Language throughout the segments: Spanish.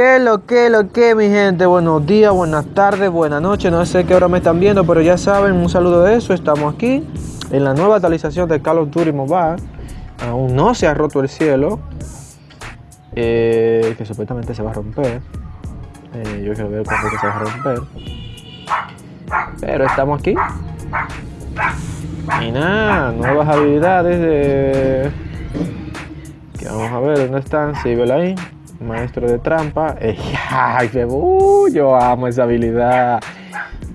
¿Qué lo que lo que mi gente? Buenos días, buenas tardes, buenas noches. No sé qué hora me están viendo, pero ya saben, un saludo de eso. Estamos aquí en la nueva actualización de Call of Duty Mobile. Aún no se ha roto el cielo, eh, que supuestamente se va a romper. Eh, yo quiero ver cuándo se va a romper. Pero estamos aquí. Y nada, nuevas habilidades de... Que vamos a ver dónde están. Sí, ahí maestro de trampa. Ay, uh, yo amo esa habilidad.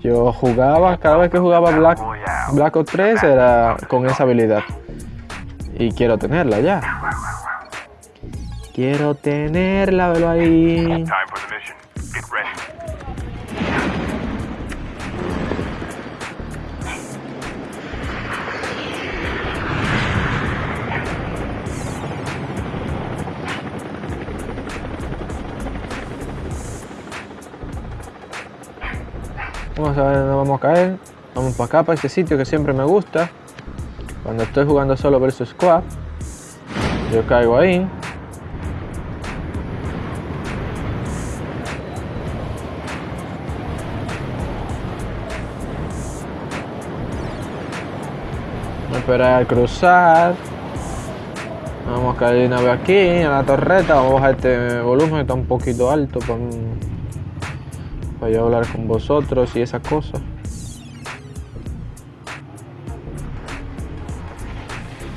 Yo jugaba, cada vez que jugaba Black, Black Ops 3 era con esa habilidad. Y quiero tenerla ya. Quiero tenerla, velo ahí. Vamos a ver dónde vamos a caer. Vamos para acá, para este sitio que siempre me gusta. Cuando estoy jugando solo versus squad. Yo caigo ahí. Esperar al cruzar. Vamos a caer una vez aquí, en la torreta. Vamos a bajar este volumen, está un poquito alto para para hablar con vosotros y esa cosa.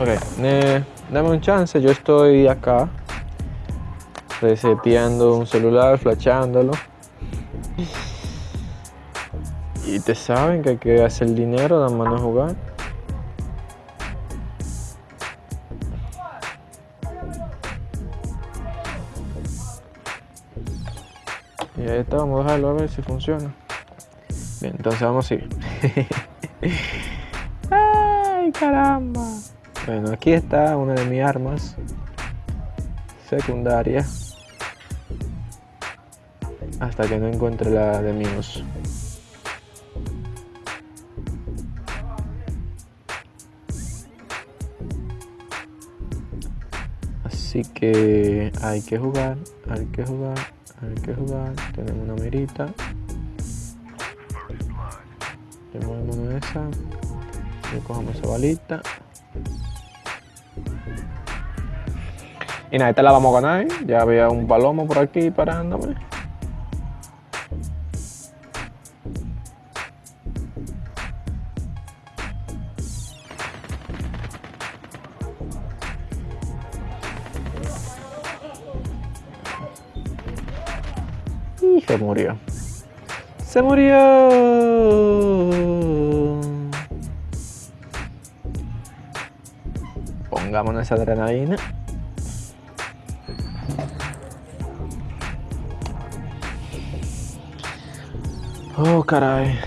Ok, dame un chance, yo estoy acá reseteando un celular, flashándolo. Y te saben que hay que hacer dinero, nada más no jugar. Ahí está, vamos a dejarlo a ver si funciona. Bien, entonces vamos a ir. ¡Ay, caramba! Bueno, aquí está una de mis armas secundarias. Hasta que no encuentre la de míos. Así que hay que jugar, hay que jugar hay que jugar, tenemos una mirita. Le movemos esa. Y cogemos esa balita. Y nada, esta la vamos a ganar. ¿eh? Ya había un palomo por aquí parándome. Se murió. Se murió. Pongámonos esa adrenalina. Oh, caray.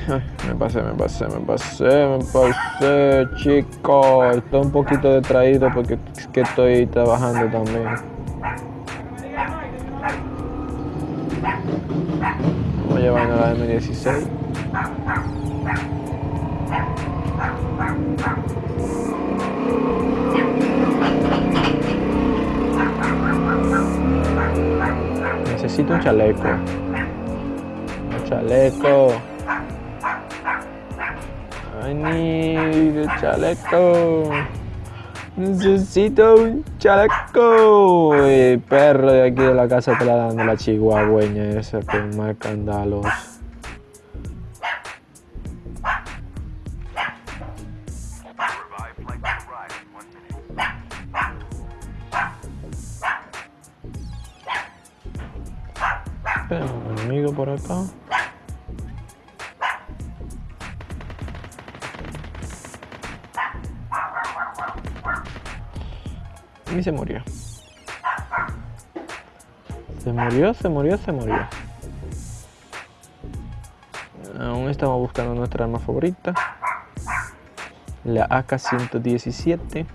me pasé, me pasé, me pasé, me pasé, chicos. Estoy un poquito detraído porque que estoy trabajando también. Llevando la M16. Necesito un chaleco. Un chaleco. I need a chaleco. Necesito un chaleco. El perro de aquí de la casa te la dando la chihuahueña esa con más candalos. Tenemos un enemigo por acá. Y se murió. Se murió, se murió, se murió. Aún estamos buscando nuestra arma favorita. La AK-117.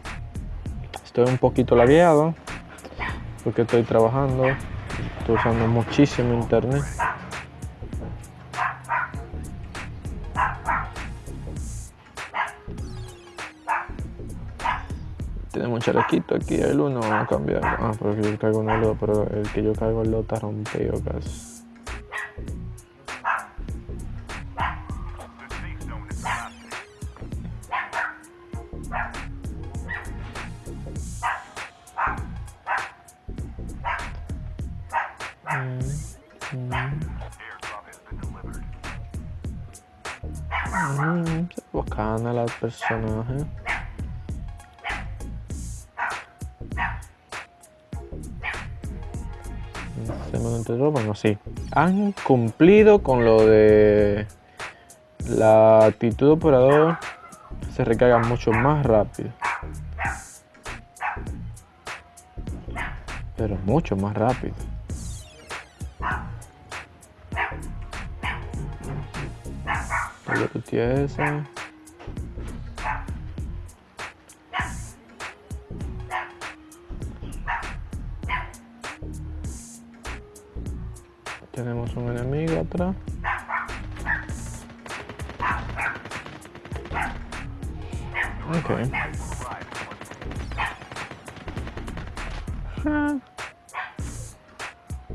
Estoy un poquito lagueado. Porque estoy trabajando. Estoy usando muchísimo internet. Tenemos chalequito aquí, el uno vamos a cambiar. Ah, porque yo cargo uno lo, pero el que yo cargo el está rompido casi. Mm, bacana la personaje. Bueno, sí. Han cumplido con lo de la actitud operador. Se recarga mucho más rápido. Pero mucho más rápido. esa. Tenemos un enemigo atrás. Ok.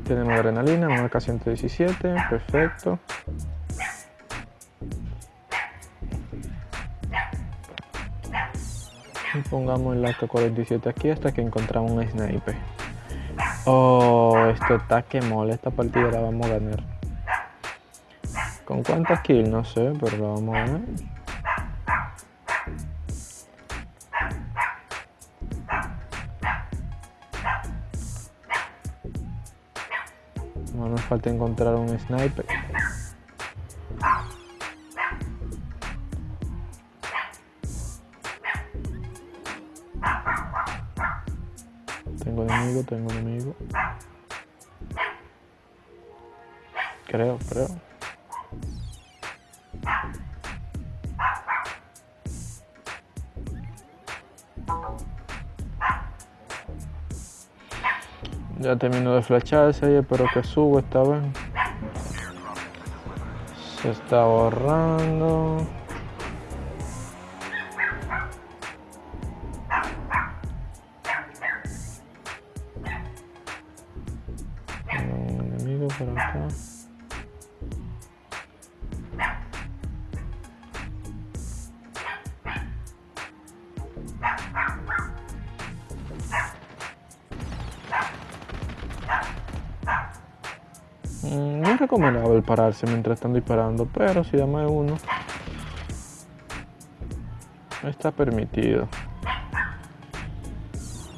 Tenemos adrenalina, marca 117, perfecto. Pongamos el AK-47 aquí hasta que encontramos un sniper. Oh, esto está que mola. Esta partida la vamos a ganar. ¿Con cuántas kills? No sé, pero la vamos a ganar. No nos falta encontrar un sniper. Tengo enemigo, tengo enemigo. Creo, creo. Ya termino de flasharse ahí, espero que suba esta vez. Se está borrando. Recomendable pararse mientras están disparando, pero si da más de uno, está permitido.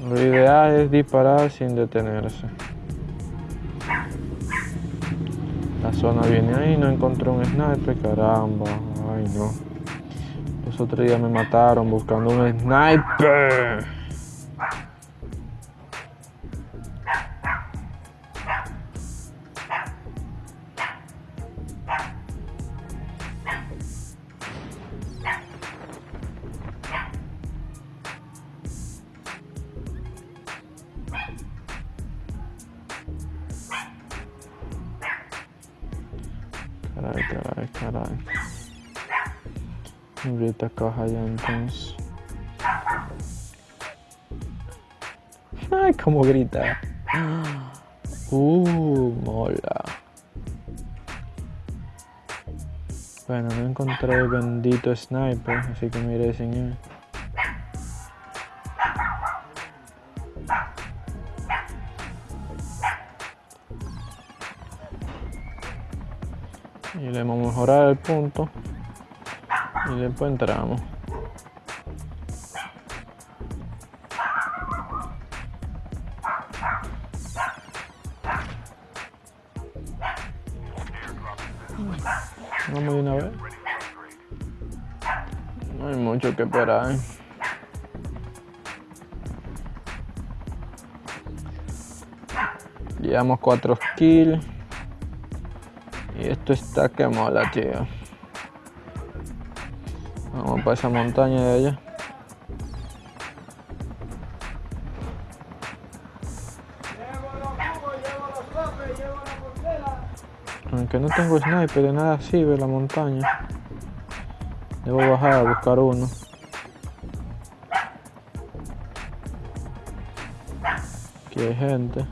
Lo ideal es disparar sin detenerse. La zona viene ahí, no encontré un sniper, caramba. Ay no. Los otros días me mataron buscando un sniper. Caray, caray, caray. Esta caja ya entonces. Ay, cómo grita. Uh, mola. Bueno, no encontré el bendito sniper, así que me iré mejorado el punto. Y después entramos. Vamos de una vez. No hay mucho que esperar. ¿eh? llevamos 4 kills esto está que mola, tío. Vamos para esa montaña de allá. Aunque no tengo sniper de nada ve la montaña. Debo bajar a buscar uno. Aquí hay gente.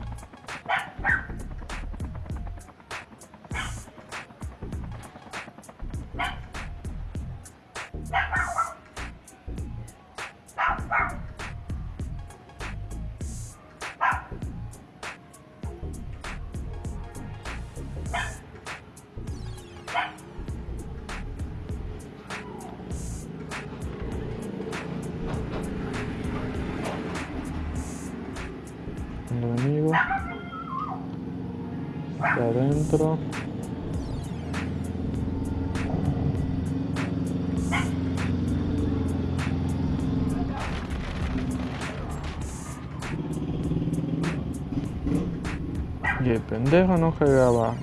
El enemigo. Está adentro. Y el pendejo no cargaba.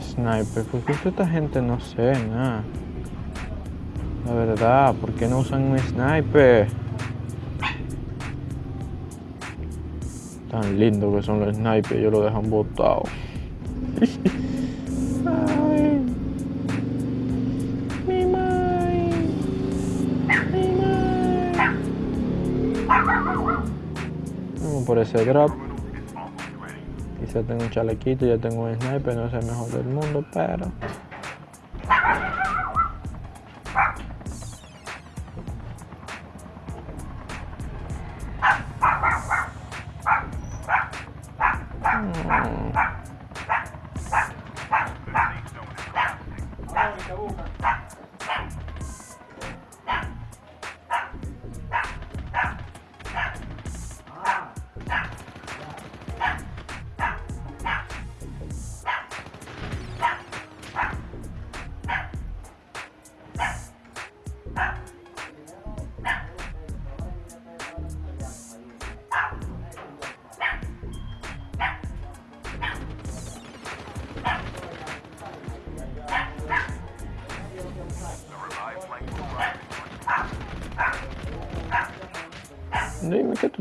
Sniper, ¿por qué esta gente no sé nada? La verdad, ¿por qué no usan un sniper? Tan lindo que son los snipers, yo lo dejan botado. Ay. Mi mai. Mi mai. Vamos por ese drop. Quizá tengo un chalequito, ya tengo un sniper, no es el mejor del mundo, pero. 还有一个部分。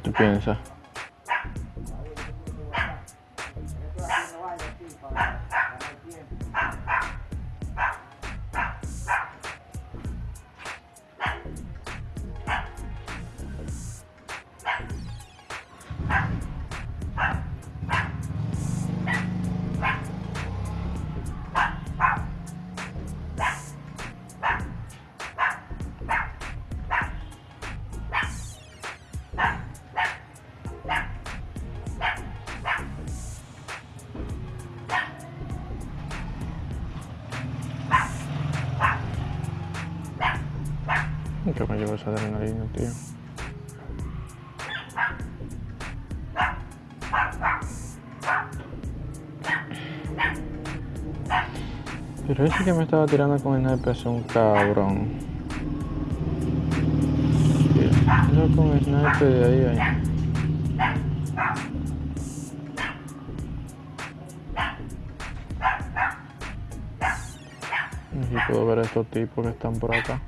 ¿Qué tú te piensas? ¿Qué me llevo esa adrenalina, tío? Pero ese que me estaba tirando con el sniper es un cabrón. Yo con el sniper de ahí, ahí. Aquí puedo ver a estos tipos que están por acá.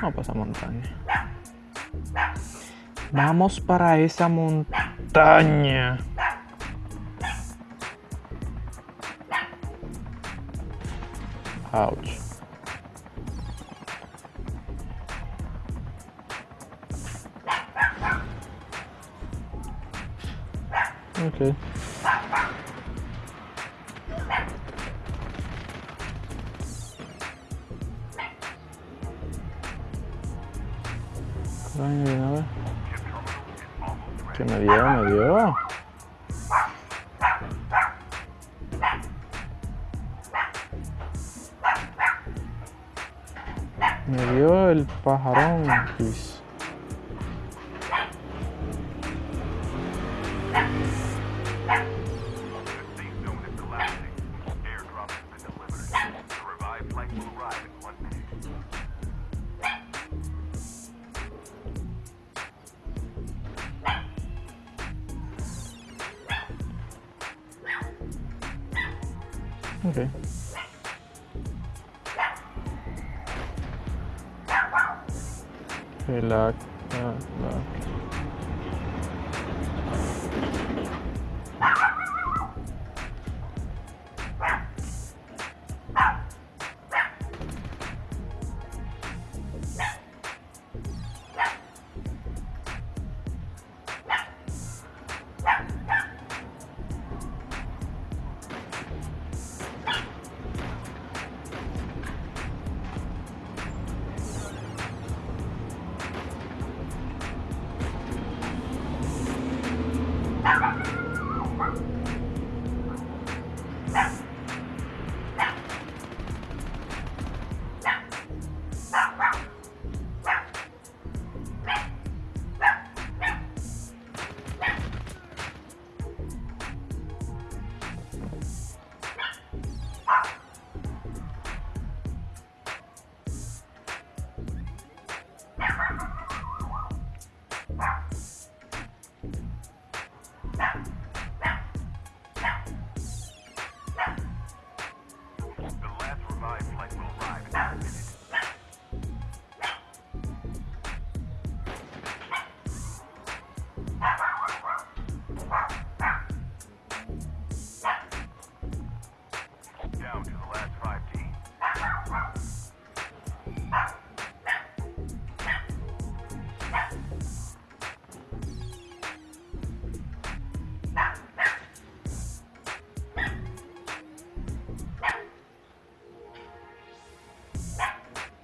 Para esa montaña. Vamos para esa montaña. Ouch. Ay, de vez. Que me dio, me dio. Me dio el pajarón. Pues. Okay. Relax, relax.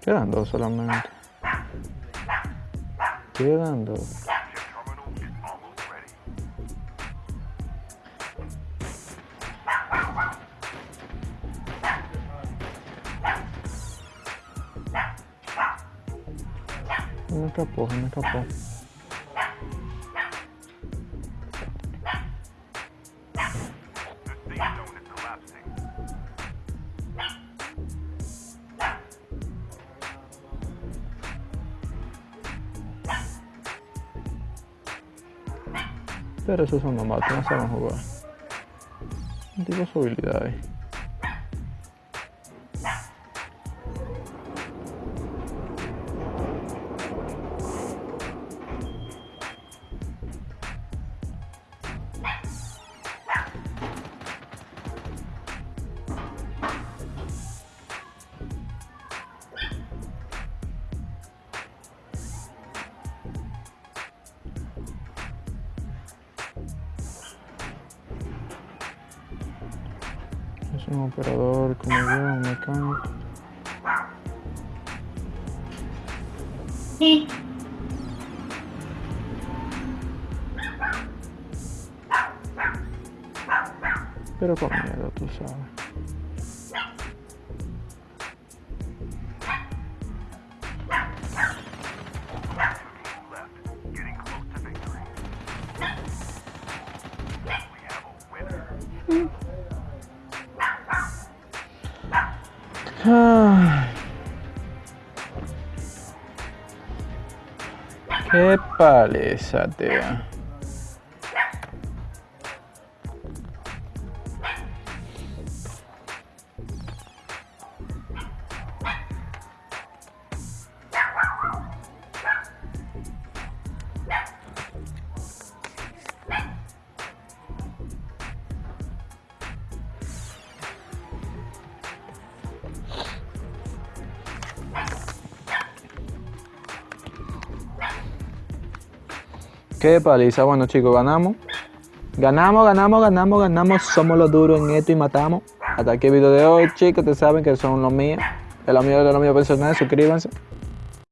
Quedan dos solamente. Quedan dos. Me escapó, me escapó. Pero esos son nomados, no saben jugar. Tengo su habilidades. Es Sí. Pero con miedo, tú sabes. Qué Qué paliza. Bueno, chicos, ganamos. Ganamos, ganamos, ganamos, ganamos. Somos los duros en esto y matamos. Hasta aquí el video de hoy, chicos. Ustedes saben que son los míos. De los míos, de los míos personales. Suscríbanse.